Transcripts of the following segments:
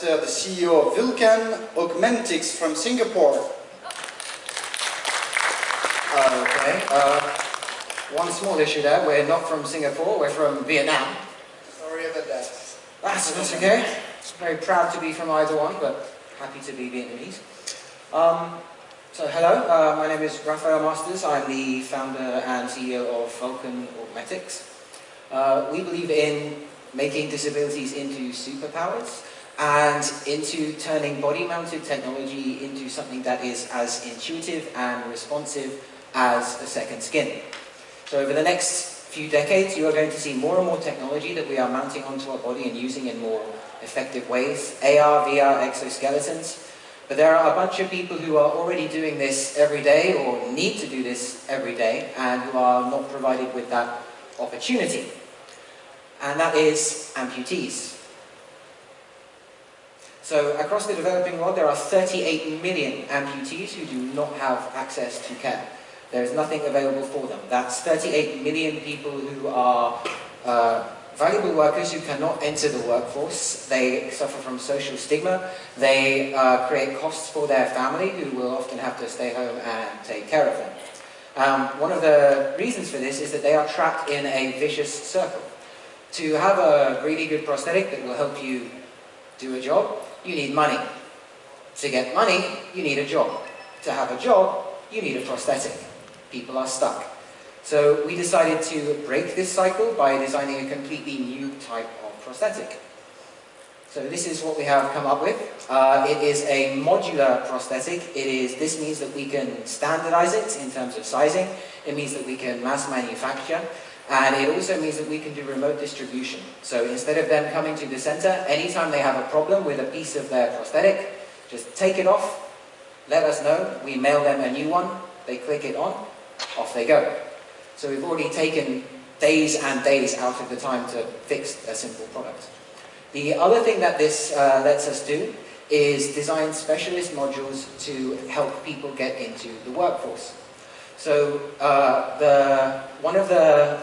The CEO of Vulcan Augmentics from Singapore. Uh, okay, uh, one small issue there, we're not from Singapore, we're from Vietnam. Sorry about that. That's, that's okay. Very proud to be from either one, but happy to be Vietnamese. Um, so hello, uh, my name is Rafael Masters. I'm the founder and CEO of Vulcan Augmetics. Uh, we believe in making disabilities into superpowers and into turning body-mounted technology into something that is as intuitive and responsive as a second skin. So over the next few decades, you are going to see more and more technology that we are mounting onto our body and using in more effective ways. AR, VR, exoskeletons. But there are a bunch of people who are already doing this every day or need to do this every day and who are not provided with that opportunity. And that is amputees. So across the developing world there are 38 million amputees who do not have access to care. There is nothing available for them. That's 38 million people who are uh, valuable workers who cannot enter the workforce. They suffer from social stigma. They uh, create costs for their family who will often have to stay home and take care of them. Um, one of the reasons for this is that they are trapped in a vicious circle. To have a really good prosthetic that will help you do a job, you need money. To get money, you need a job. To have a job, you need a prosthetic. People are stuck. So we decided to break this cycle by designing a completely new type of prosthetic. So this is what we have come up with. Uh, it is a modular prosthetic. It is, this means that we can standardize it in terms of sizing. It means that we can mass manufacture. And it also means that we can do remote distribution. So instead of them coming to the center, anytime they have a problem with a piece of their prosthetic, just take it off, let us know, we mail them a new one, they click it on, off they go. So we've already taken days and days out of the time to fix a simple product. The other thing that this uh, lets us do is design specialist modules to help people get into the workforce. So uh, the, one of the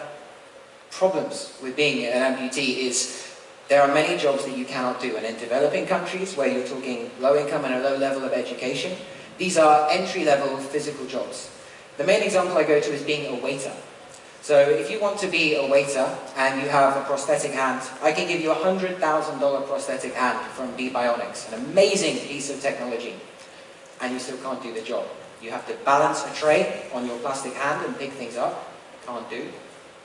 problems with being an amputee is there are many jobs that you cannot do and in developing countries where you're talking low income and a low level of education, these are entry level physical jobs. The main example I go to is being a waiter. So if you want to be a waiter and you have a prosthetic hand, I can give you a $100,000 prosthetic hand from Bebionics, an amazing piece of technology, and you still can't do the job. You have to balance a tray on your plastic hand and pick things up, can't do.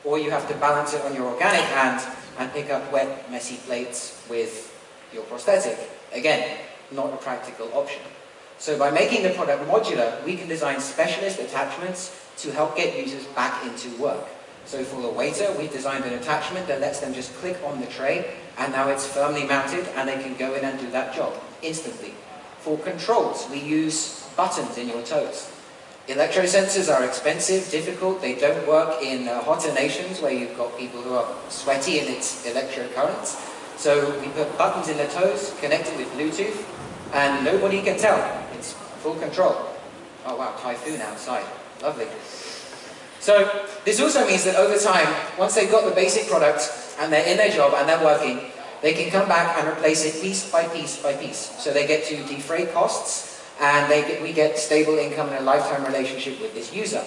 Or you have to balance it on your organic hand and pick up wet, messy plates with your prosthetic. Again, not a practical option. So by making the product modular, we can design specialist attachments to help get users back into work. So for the waiter, we've designed an attachment that lets them just click on the tray and now it's firmly mounted and they can go in and do that job instantly. For controls, we use buttons in your toes. Electrosensors are expensive, difficult, they don't work in uh, hotter nations where you've got people who are sweaty and it's electrocurrents. So we put buttons in the toes, connected with Bluetooth, and nobody can tell. It's full control. Oh wow, typhoon outside. Lovely. So this also means that over time, once they've got the basic product and they're in their job and they're working, they can come back and replace it piece by piece by piece. So they get to defray costs and get, we get stable income and a lifetime relationship with this user.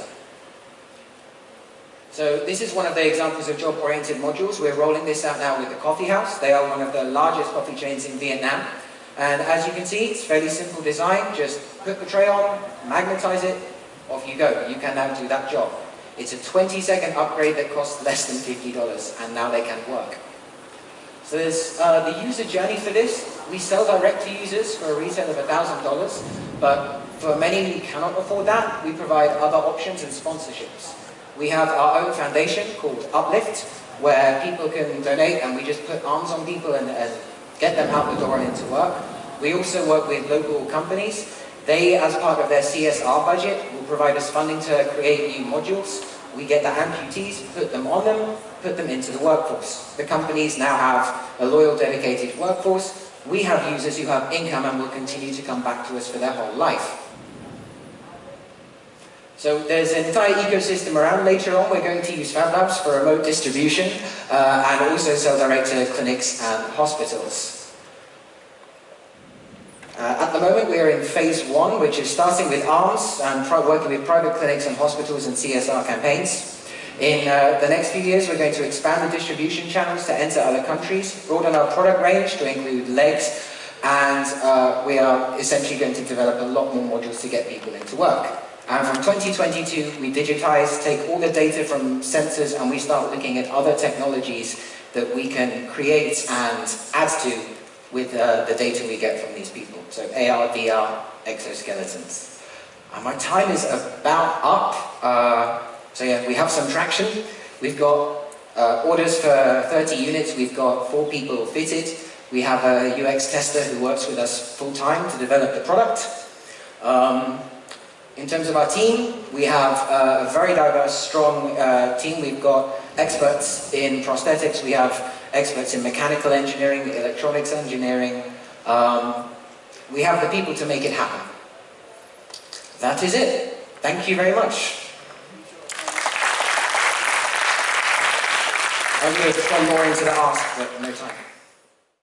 So this is one of the examples of job-oriented modules. We're rolling this out now with the Coffee House. They are one of the largest coffee chains in Vietnam. And as you can see, it's fairly simple design. Just put the tray on, magnetize it, off you go. You can now do that job. It's a 20 second upgrade that costs less than $50 and now they can work. So there's uh, the user journey for this. We sell direct to users for a retail of $1,000, but for many who cannot afford that, we provide other options and sponsorships. We have our own foundation called Uplift, where people can donate and we just put arms on people and, get them out the door and into work. We also work with local companies. They, as part of their CSR budget, will provide us funding to create new modules. We get the amputees, put them on them, put them into the workforce. The companies now have a loyal, dedicated workforce. We have users who have income and will continue to come back to us for their whole life. So there's an entire ecosystem around. Later on, we're going to use Fab Labs for remote distribution uh, and also sell direct to clinics and hospitals. We are in phase one, which is starting with ARMS and working with private clinics and hospitals and CSR campaigns. In uh, the next few years, we're going to expand the distribution channels to enter other countries, broaden our product range to include legs, and uh, we are essentially going to develop a lot more modules to get people into work. And from 2022, we digitize, take all the data from sensors, and we start looking at other technologies that we can create and add to with uh, the data we get from these people. So AR, VR, exoskeletons. And my time is about up. Uh, so yeah, we have some traction. We've got uh, orders for 30 units. We've got four people fitted. We have a UX tester who works with us full-time to develop the product. Um, in terms of our team, we have a very diverse, strong uh, team. We've got experts in prosthetics, we have experts in mechanical engineering, electronics engineering. Um, we have the people to make it happen. That is it. Thank you very much. I'm going to respond more into the ask, but no time.